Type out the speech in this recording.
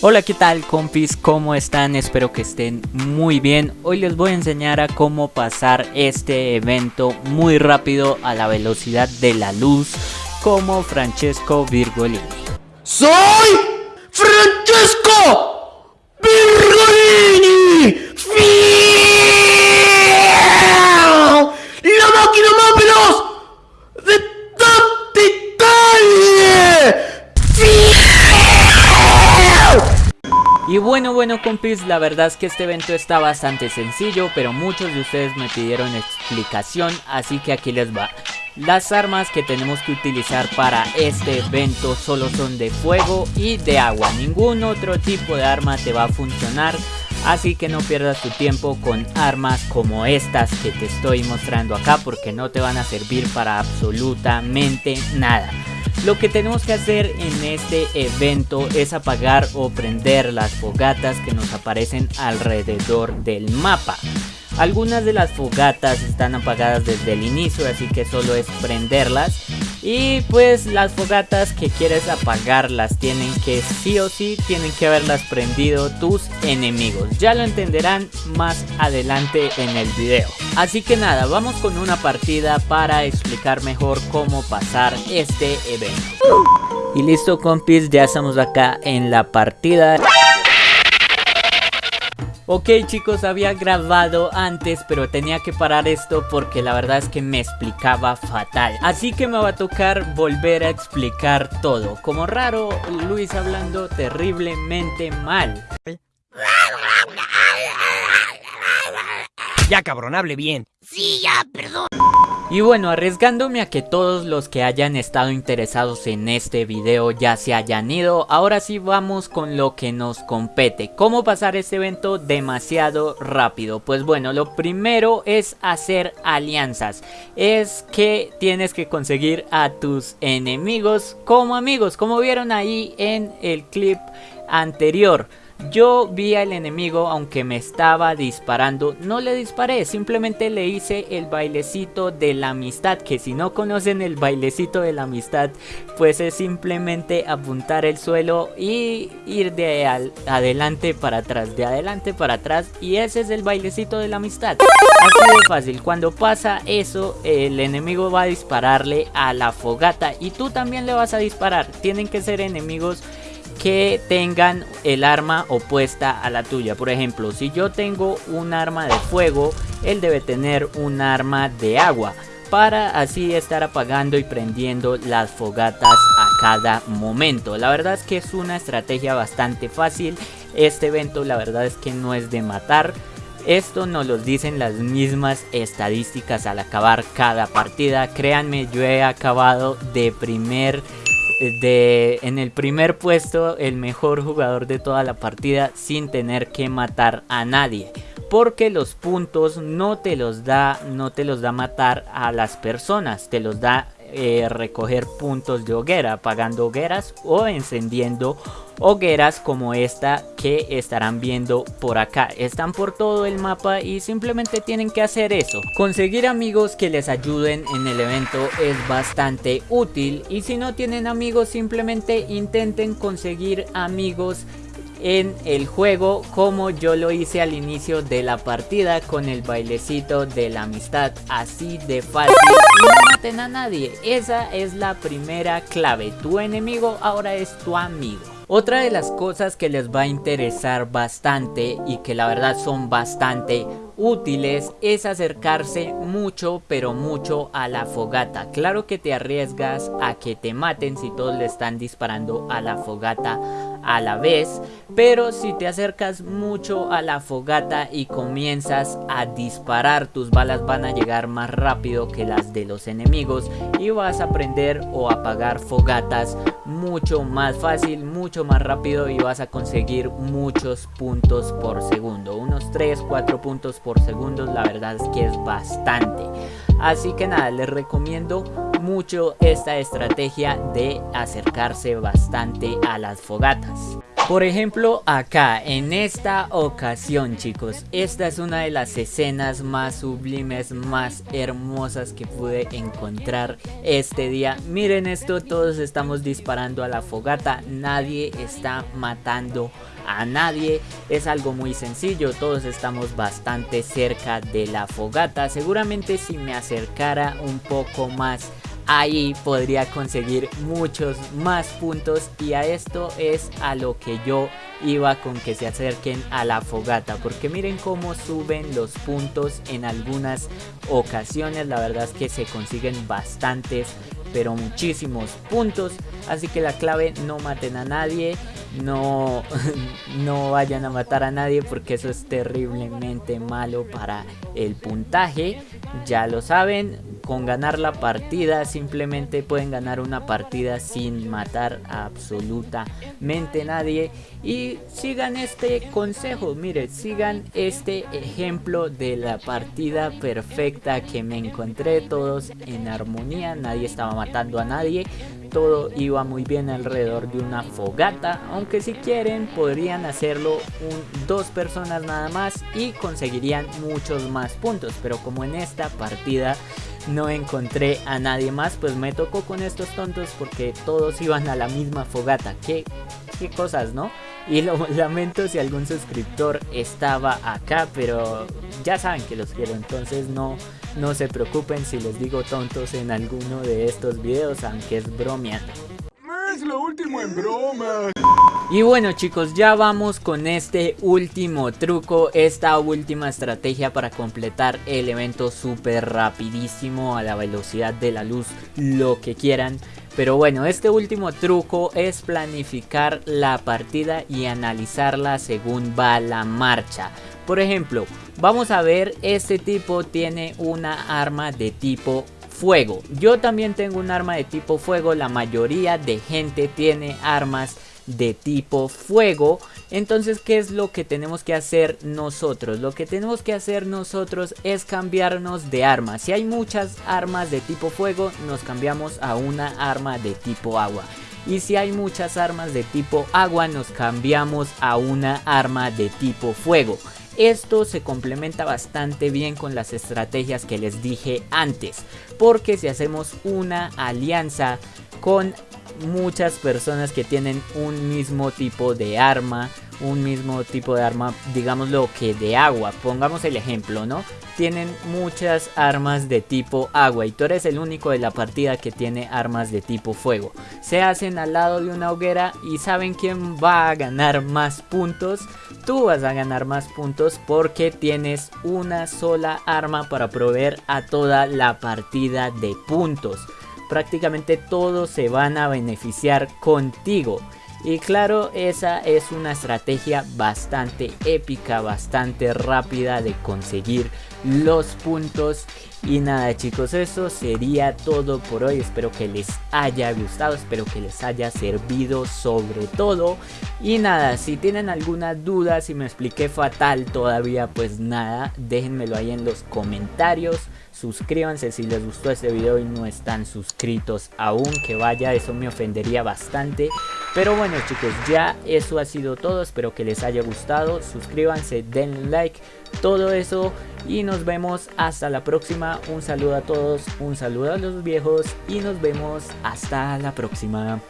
Hola qué tal compis, ¿cómo están? Espero que estén muy bien Hoy les voy a enseñar a cómo pasar este evento muy rápido a la velocidad de la luz Como Francesco Virgolini ¡Soy Francesco Virgolini! Bueno, bueno compis, la verdad es que este evento está bastante sencillo, pero muchos de ustedes me pidieron explicación, así que aquí les va. Las armas que tenemos que utilizar para este evento solo son de fuego y de agua, ningún otro tipo de arma te va a funcionar. Así que no pierdas tu tiempo con armas como estas que te estoy mostrando acá porque no te van a servir para absolutamente nada. Lo que tenemos que hacer en este evento es apagar o prender las fogatas que nos aparecen alrededor del mapa. Algunas de las fogatas están apagadas desde el inicio, así que solo es prenderlas. Y pues las fogatas que quieres apagarlas tienen que sí o sí tienen que haberlas prendido tus enemigos. Ya lo entenderán más adelante en el video. Así que nada, vamos con una partida para explicar mejor cómo pasar este evento. Y listo compis, ya estamos acá en la partida. Ok chicos, había grabado antes pero tenía que parar esto porque la verdad es que me explicaba fatal. Así que me va a tocar volver a explicar todo. Como raro, Luis hablando terriblemente mal. Ya cabrón, hable bien. Sí, ya, perdón y bueno, arriesgándome a que todos los que hayan estado interesados en este video ya se hayan ido, ahora sí vamos con lo que nos compete. ¿Cómo pasar este evento demasiado rápido? Pues bueno, lo primero es hacer alianzas. Es que tienes que conseguir a tus enemigos como amigos, como vieron ahí en el clip anterior. Yo vi al enemigo aunque me estaba disparando, no le disparé, simplemente le hice el bailecito de la amistad, que si no conocen el bailecito de la amistad, pues es simplemente apuntar el suelo y ir de adelante para atrás, de adelante para atrás y ese es el bailecito de la amistad. Así de fácil, cuando pasa eso, el enemigo va a dispararle a la fogata y tú también le vas a disparar, tienen que ser enemigos que tengan el arma opuesta a la tuya. Por ejemplo, si yo tengo un arma de fuego, él debe tener un arma de agua para así estar apagando y prendiendo las fogatas a cada momento. La verdad es que es una estrategia bastante fácil. Este evento la verdad es que no es de matar. Esto nos lo dicen las mismas estadísticas al acabar cada partida. Créanme, yo he acabado de primer de en el primer puesto el mejor jugador de toda la partida sin tener que matar a nadie. Porque los puntos no te los da no te los da matar a las personas te los da eh, recoger puntos de hoguera apagando hogueras o encendiendo hogueras como esta que estarán viendo por acá. Están por todo el mapa y simplemente tienen que hacer eso. Conseguir amigos que les ayuden en el evento es bastante útil y si no tienen amigos simplemente intenten conseguir amigos en el juego como yo lo hice al inicio de la partida con el bailecito de la amistad así de fácil. Y no maten a nadie. Esa es la primera clave. Tu enemigo ahora es tu amigo. Otra de las cosas que les va a interesar bastante y que la verdad son bastante útiles es acercarse mucho pero mucho a la fogata. Claro que te arriesgas a que te maten si todos le están disparando a la fogata a la vez, pero si te acercas mucho a la fogata y comienzas a disparar, tus balas van a llegar más rápido que las de los enemigos y vas a aprender o apagar fogatas mucho más fácil, mucho más rápido y vas a conseguir muchos puntos por segundo, unos 3, 4 puntos por segundo, la verdad es que es bastante. Así que nada, les recomiendo mucho esta estrategia de acercarse bastante a las fogatas. Por ejemplo, acá, en esta ocasión, chicos, esta es una de las escenas más sublimes, más hermosas que pude encontrar este día. Miren esto, todos estamos disparando a la fogata, nadie está matando a nadie. Es algo muy sencillo, todos estamos bastante cerca de la fogata. Seguramente si me acercara un poco más ahí podría conseguir muchos más puntos y a esto es a lo que yo iba con que se acerquen a la fogata porque miren cómo suben los puntos en algunas ocasiones la verdad es que se consiguen bastantes pero muchísimos puntos así que la clave no maten a nadie no, no vayan a matar a nadie porque eso es terriblemente malo para el puntaje. Ya lo saben, con ganar la partida simplemente pueden ganar una partida sin matar a absolutamente nadie. Y sigan este consejo, mire, sigan este ejemplo de la partida perfecta que me encontré todos en armonía, nadie estaba matando a nadie todo iba muy bien alrededor de una fogata, aunque si quieren podrían hacerlo dos personas nada más y conseguirían muchos más puntos, pero como en esta partida no encontré a nadie más, pues me tocó con estos tontos porque todos iban a la misma fogata, qué, qué cosas, ¿no? Y lo lamento si algún suscriptor estaba acá, pero ya saben que los quiero, entonces no no se preocupen si les digo tontos en alguno de estos videos, aunque es bromeando. Es lo último en broma. Y bueno chicos, ya vamos con este último truco, esta última estrategia para completar el evento súper rapidísimo a la velocidad de la luz, lo que quieran. Pero bueno, este último truco es planificar la partida y analizarla según va la marcha. Por ejemplo, vamos a ver, este tipo tiene una arma de tipo fuego. Yo también tengo un arma de tipo fuego, la mayoría de gente tiene armas de tipo fuego. Entonces, ¿qué es lo que tenemos que hacer nosotros? Lo que tenemos que hacer nosotros es cambiarnos de arma. Si hay muchas armas de tipo fuego, nos cambiamos a una arma de tipo agua. Y si hay muchas armas de tipo agua, nos cambiamos a una arma de tipo fuego. Esto se complementa bastante bien con las estrategias que les dije antes, porque si hacemos una alianza con muchas personas que tienen un mismo tipo de arma, un mismo tipo de arma, digámoslo que de agua, pongamos el ejemplo, ¿no? Tienen muchas armas de tipo agua y tú eres el único de la partida que tiene armas de tipo fuego. Se hacen al lado de una hoguera y saben quién va a ganar más puntos. Tú vas a ganar más puntos porque tienes una sola arma para proveer a toda la partida de puntos prácticamente todos se van a beneficiar contigo. Y claro, esa es una estrategia bastante épica, bastante rápida de conseguir los puntos. Y nada chicos, eso sería todo por hoy. Espero que les haya gustado, espero que les haya servido sobre todo. Y nada, si tienen alguna duda, si me expliqué fatal todavía, pues nada, déjenmelo ahí en los comentarios suscríbanse si les gustó este video y no están suscritos aún, que vaya, eso me ofendería bastante. Pero bueno chicos, ya eso ha sido todo, espero que les haya gustado, suscríbanse, den like, todo eso y nos vemos hasta la próxima. Un saludo a todos, un saludo a los viejos y nos vemos hasta la próxima.